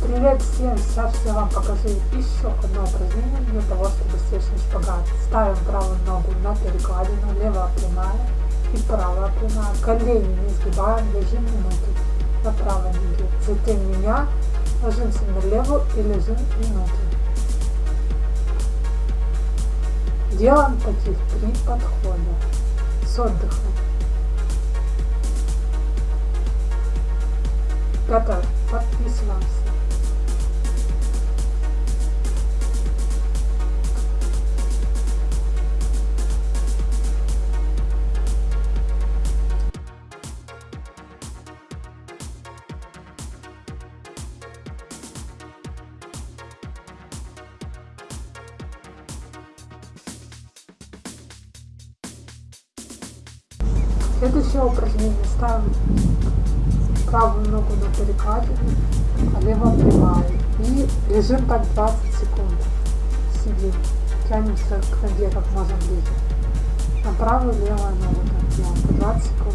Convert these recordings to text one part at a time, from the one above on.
Привет всем! Сейчас я вам покажу еще одно упражнение для того, чтобы сесть на шпагат. Ставим правую ногу на перекладину, левая прямая и правая прямая. Колени не сгибаем, лежим минуту на правой ноге. Затем меня ложимся на левую и лежим минуту. Делаем таких три подхода с отдыхом. Пятое. Подписываемся. Следующее упражнение ставим правую ногу на перекладину, а левая прямая. И лежим так 20 секунд. Сидим. Тянемся к ноге как можно ближе. На правую левую ногу так делаем по 20 секунд.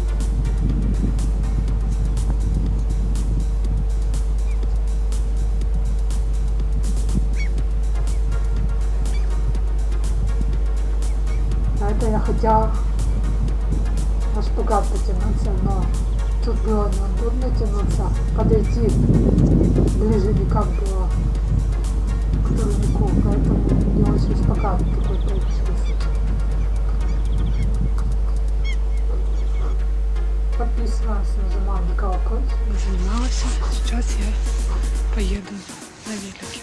На я хотела шпагат потянуться, но тут было неудобно тянуться, подойти ближе никак было к турнику, поэтому не очень шпагат такой получился. Подписываемся, нажимаем на колокольчик. Занималась. Сейчас я поеду на велике.